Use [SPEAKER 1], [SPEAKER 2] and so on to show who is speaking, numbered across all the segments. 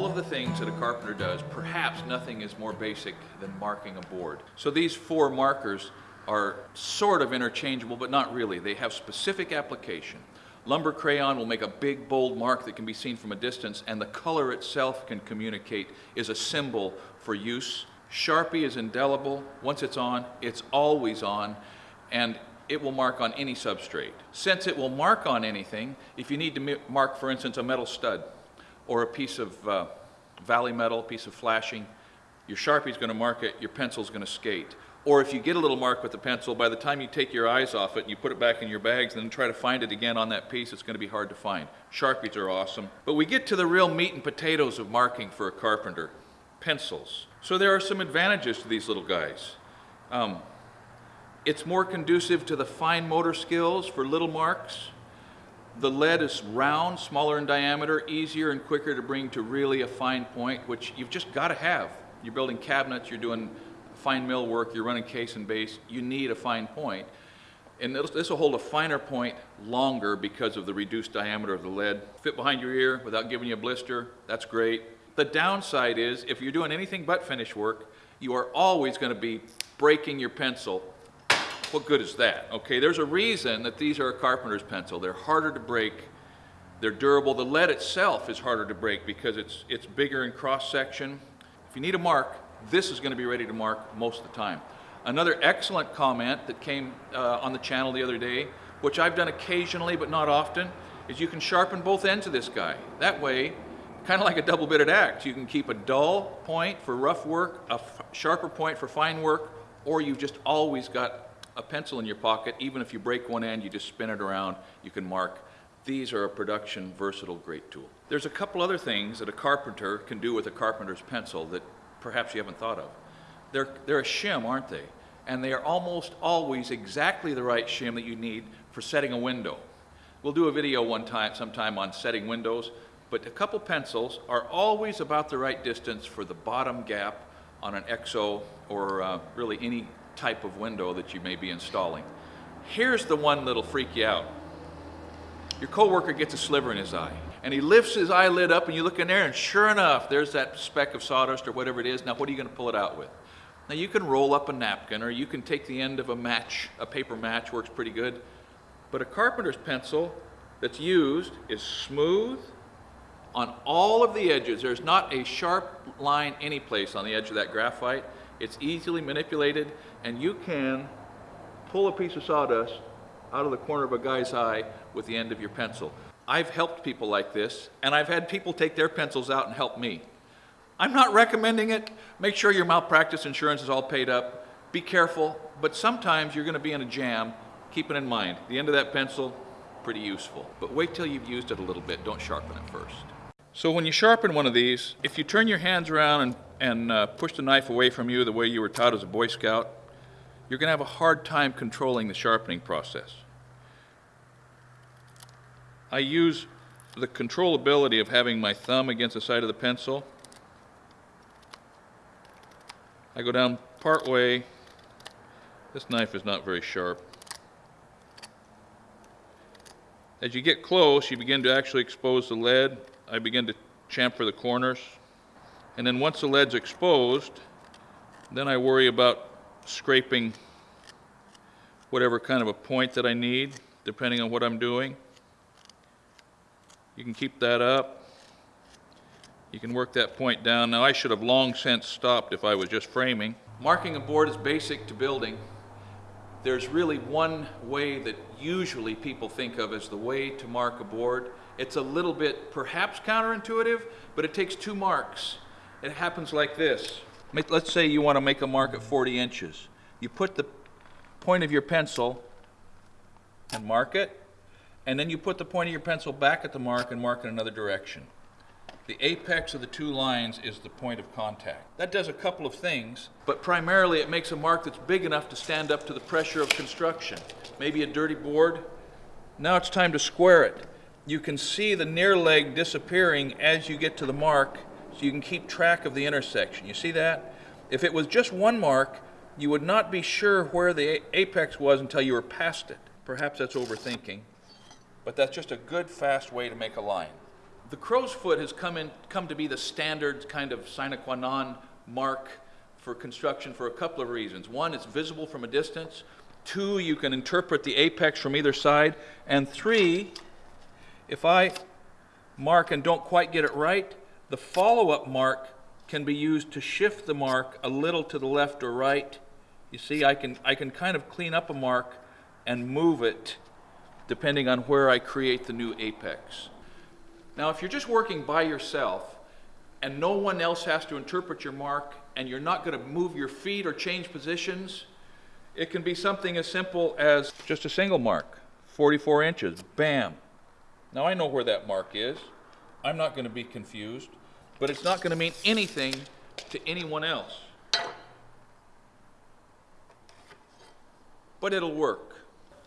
[SPEAKER 1] all of the things that a carpenter does, perhaps nothing is more basic than marking a board. So these four markers are sort of interchangeable, but not really. They have specific application. Lumber crayon will make a big, bold mark that can be seen from a distance, and the color itself can communicate is a symbol for use. Sharpie is indelible. Once it's on, it's always on, and it will mark on any substrate. Since it will mark on anything, if you need to mark, for instance, a metal stud or a piece of uh, valley metal, piece of flashing, your Sharpie's going to mark it, your pencil's going to skate. Or if you get a little mark with the pencil, by the time you take your eyes off it and you put it back in your bags and then try to find it again on that piece, it's going to be hard to find. Sharpies are awesome. But we get to the real meat and potatoes of marking for a carpenter, pencils. So there are some advantages to these little guys. Um, it's more conducive to the fine motor skills for little marks. The lead is round, smaller in diameter, easier and quicker to bring to really a fine point, which you've just got to have. You're building cabinets, you're doing fine mill work, you're running case and base, you need a fine point. And this will hold a finer point longer because of the reduced diameter of the lead. Fit behind your ear without giving you a blister, that's great. The downside is if you're doing anything but finish work, you are always going to be breaking your pencil. What good is that? Okay, there's a reason that these are a carpenter's pencil. They're harder to break. They're durable. The lead itself is harder to break because it's, it's bigger in cross section. If you need a mark, this is going to be ready to mark most of the time. Another excellent comment that came uh, on the channel the other day, which I've done occasionally but not often, is you can sharpen both ends of this guy. That way, kind of like a double-bitted axe, you can keep a dull point for rough work, a sharper point for fine work, or you've just always got a pencil in your pocket. Even if you break one end, you just spin it around, you can mark. These are a production versatile great tool. There's a couple other things that a carpenter can do with a carpenter's pencil that perhaps you haven't thought of. They're, they're a shim, aren't they? And they are almost always exactly the right shim that you need for setting a window. We'll do a video one time, sometime on setting windows, but a couple pencils are always about the right distance for the bottom gap on an EXO or uh, really any type of window that you may be installing. Here's the one that'll freak you out. Your coworker gets a sliver in his eye and he lifts his eyelid up and you look in there and sure enough there's that speck of sawdust or whatever it is. Now what are you going to pull it out with? Now you can roll up a napkin or you can take the end of a match a paper match works pretty good. But a carpenter's pencil that's used is smooth on all of the edges. There's not a sharp line any place on the edge of that graphite it's easily manipulated and you can pull a piece of sawdust out of the corner of a guy's eye with the end of your pencil I've helped people like this, and I've had people take their pencils out and help me. I'm not recommending it. Make sure your malpractice insurance is all paid up. Be careful, but sometimes you're going to be in a jam. Keep it in mind. The end of that pencil, pretty useful. But wait till you've used it a little bit. Don't sharpen it first. So when you sharpen one of these, if you turn your hands around and, and uh, push the knife away from you the way you were taught as a Boy Scout, you're going to have a hard time controlling the sharpening process. I use the controllability of having my thumb against the side of the pencil. I go down part way. This knife is not very sharp. As you get close, you begin to actually expose the lead. I begin to chamfer the corners. And then once the lead's exposed, then I worry about scraping whatever kind of a point that I need, depending on what I'm doing. You can keep that up. You can work that point down. Now I should have long since stopped if I was just framing. Marking a board is basic to building. There's really one way that usually people think of as the way to mark a board. It's a little bit perhaps counterintuitive, but it takes two marks. It happens like this. Let's say you want to make a mark at 40 inches. You put the point of your pencil and mark it, and then you put the point of your pencil back at the mark and mark in another direction. The apex of the two lines is the point of contact. That does a couple of things, but primarily it makes a mark that's big enough to stand up to the pressure of construction. Maybe a dirty board. Now it's time to square it. You can see the near leg disappearing as you get to the mark, so you can keep track of the intersection. You see that? If it was just one mark, you would not be sure where the apex was until you were past it. Perhaps that's overthinking but that's just a good fast way to make a line. The crow's foot has come in, come to be the standard kind of sine qua non mark for construction for a couple of reasons. One, it's visible from a distance. Two, you can interpret the apex from either side. And three, if I mark and don't quite get it right, the follow-up mark can be used to shift the mark a little to the left or right. You see, I can, I can kind of clean up a mark and move it depending on where I create the new apex. Now, if you're just working by yourself and no one else has to interpret your mark and you're not going to move your feet or change positions, it can be something as simple as just a single mark, 44 inches, bam. Now I know where that mark is. I'm not going to be confused, but it's not going to mean anything to anyone else. But it'll work.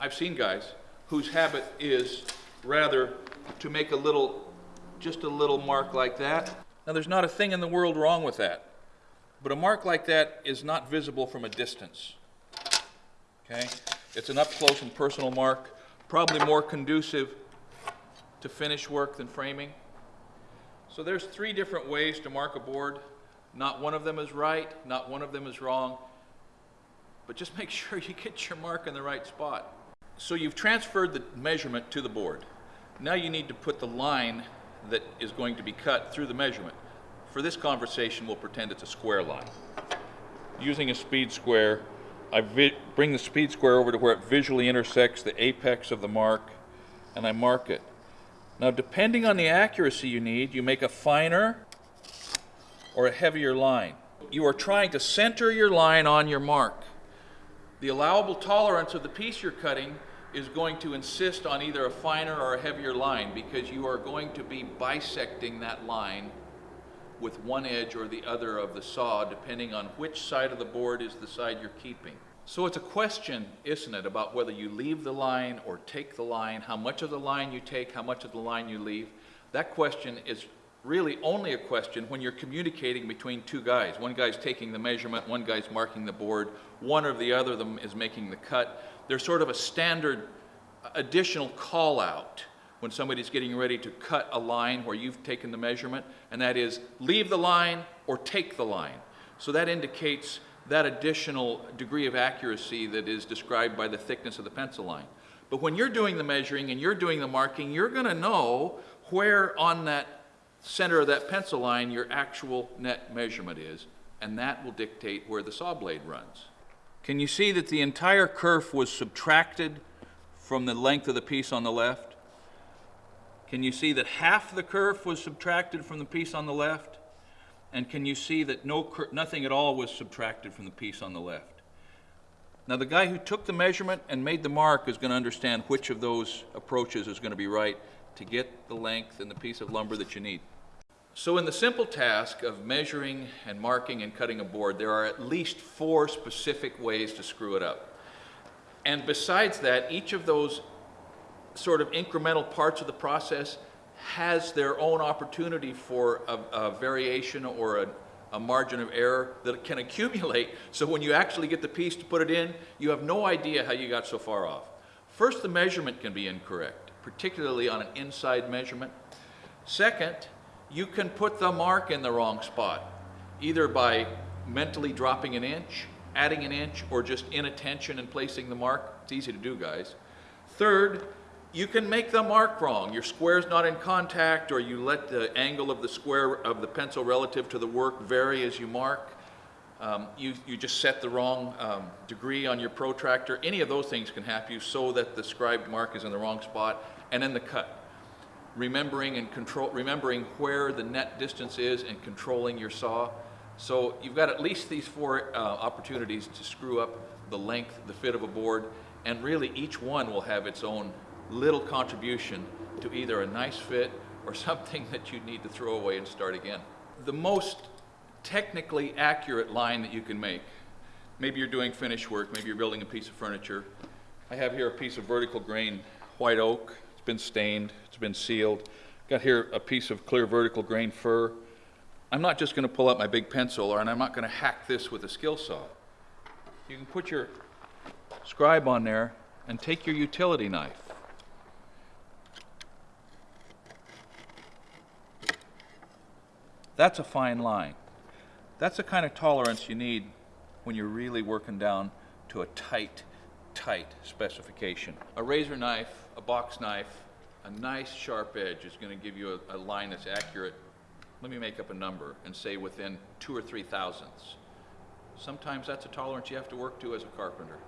[SPEAKER 1] I've seen guys whose habit is rather to make a little, just a little mark like that. Now there's not a thing in the world wrong with that, but a mark like that is not visible from a distance. Okay? It's an up close and personal mark, probably more conducive to finish work than framing. So there's three different ways to mark a board. Not one of them is right, not one of them is wrong, but just make sure you get your mark in the right spot. So you've transferred the measurement to the board. Now you need to put the line that is going to be cut through the measurement. For this conversation, we'll pretend it's a square line. Using a speed square, I bring the speed square over to where it visually intersects the apex of the mark, and I mark it. Now, depending on the accuracy you need, you make a finer or a heavier line. You are trying to center your line on your mark. The allowable tolerance of the piece you're cutting is going to insist on either a finer or a heavier line because you are going to be bisecting that line with one edge or the other of the saw depending on which side of the board is the side you're keeping. So it's a question, isn't it, about whether you leave the line or take the line, how much of the line you take, how much of the line you leave. That question is really only a question when you're communicating between two guys. One guy's taking the measurement, one guy's marking the board, one or the other of them is making the cut. There's sort of a standard additional call out when somebody's getting ready to cut a line where you've taken the measurement, and that is leave the line or take the line. So that indicates that additional degree of accuracy that is described by the thickness of the pencil line. But when you're doing the measuring and you're doing the marking, you're going to know where on that center of that pencil line your actual net measurement is, and that will dictate where the saw blade runs. Can you see that the entire kerf was subtracted from the length of the piece on the left? Can you see that half the kerf was subtracted from the piece on the left? And can you see that no, nothing at all was subtracted from the piece on the left? Now, the guy who took the measurement and made the mark is going to understand which of those approaches is going to be right to get the length and the piece of lumber that you need. So in the simple task of measuring and marking and cutting a board, there are at least four specific ways to screw it up. And besides that, each of those sort of incremental parts of the process has their own opportunity for a, a variation or a, a margin of error that can accumulate. So when you actually get the piece to put it in, you have no idea how you got so far off. First, the measurement can be incorrect, particularly on an inside measurement. Second, you can put the mark in the wrong spot, either by mentally dropping an inch, adding an inch, or just inattention and placing the mark. It's easy to do, guys. Third, you can make the mark wrong. Your square's not in contact, or you let the angle of the square of the pencil relative to the work vary as you mark. Um, you, you just set the wrong um, degree on your protractor. Any of those things can happen you so that the scribed mark is in the wrong spot. And then the cut remembering and control, remembering where the net distance is and controlling your saw. So you've got at least these four uh, opportunities to screw up the length, the fit of a board, and really each one will have its own little contribution to either a nice fit or something that you need to throw away and start again. The most technically accurate line that you can make, maybe you're doing finish work, maybe you're building a piece of furniture. I have here a piece of vertical grain white oak It's been stained, it's been sealed. Got here a piece of clear vertical grain fir. I'm not just going to pull out my big pencil or and I'm not going to hack this with a skill saw. You can put your scribe on there and take your utility knife. That's a fine line. That's the kind of tolerance you need when you're really working down to a tight, tight specification. A razor knife, a box knife, a nice sharp edge is going to give you a, a line that's accurate. Let me make up a number and say within two or three thousandths. Sometimes that's a tolerance you have to work to as a carpenter.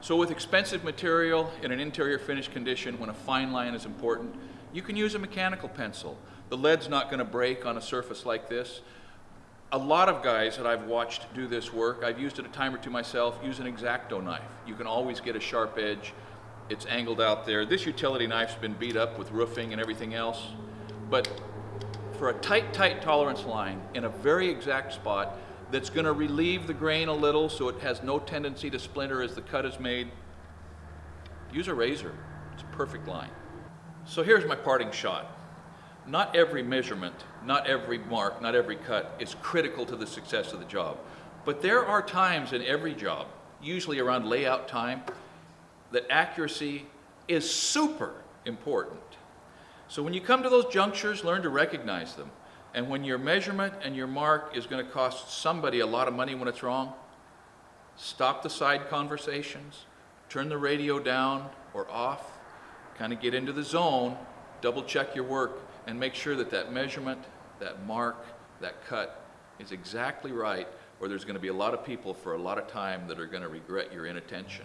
[SPEAKER 1] So with expensive material in an interior finish condition, when a fine line is important, you can use a mechanical pencil. The lead's not going to break on a surface like this. A lot of guys that I've watched do this work, I've used it a time or two myself, use an X-Acto knife. You can always get a sharp edge. It's angled out there. This utility knife's been beat up with roofing and everything else. But for a tight, tight tolerance line in a very exact spot that's going to relieve the grain a little so it has no tendency to splinter as the cut is made, use a razor. It's a perfect line. So here's my parting shot. Not every measurement, not every mark, not every cut is critical to the success of the job. But there are times in every job, usually around layout time, that accuracy is super important. So when you come to those junctures, learn to recognize them. And when your measurement and your mark is going to cost somebody a lot of money when it's wrong, stop the side conversations, turn the radio down or off, kind of get into the zone, double check your work, and make sure that that measurement, that mark, that cut is exactly right, or there's going to be a lot of people for a lot of time that are going to regret your inattention.